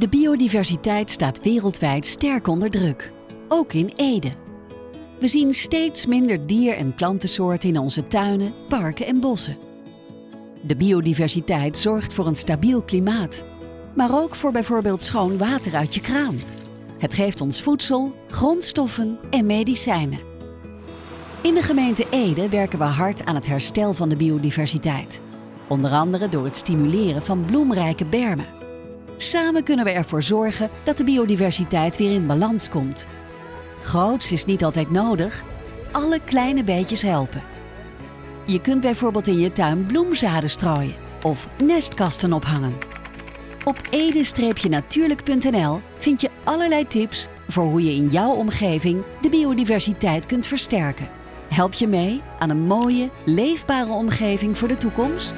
De biodiversiteit staat wereldwijd sterk onder druk, ook in Ede. We zien steeds minder dier- en plantensoorten in onze tuinen, parken en bossen. De biodiversiteit zorgt voor een stabiel klimaat, maar ook voor bijvoorbeeld schoon water uit je kraan. Het geeft ons voedsel, grondstoffen en medicijnen. In de gemeente Ede werken we hard aan het herstel van de biodiversiteit. Onder andere door het stimuleren van bloemrijke bermen. Samen kunnen we ervoor zorgen dat de biodiversiteit weer in balans komt. Groots is niet altijd nodig. Alle kleine beetjes helpen. Je kunt bijvoorbeeld in je tuin bloemzaden strooien of nestkasten ophangen. Op ede-natuurlijk.nl vind je allerlei tips voor hoe je in jouw omgeving de biodiversiteit kunt versterken. Help je mee aan een mooie, leefbare omgeving voor de toekomst?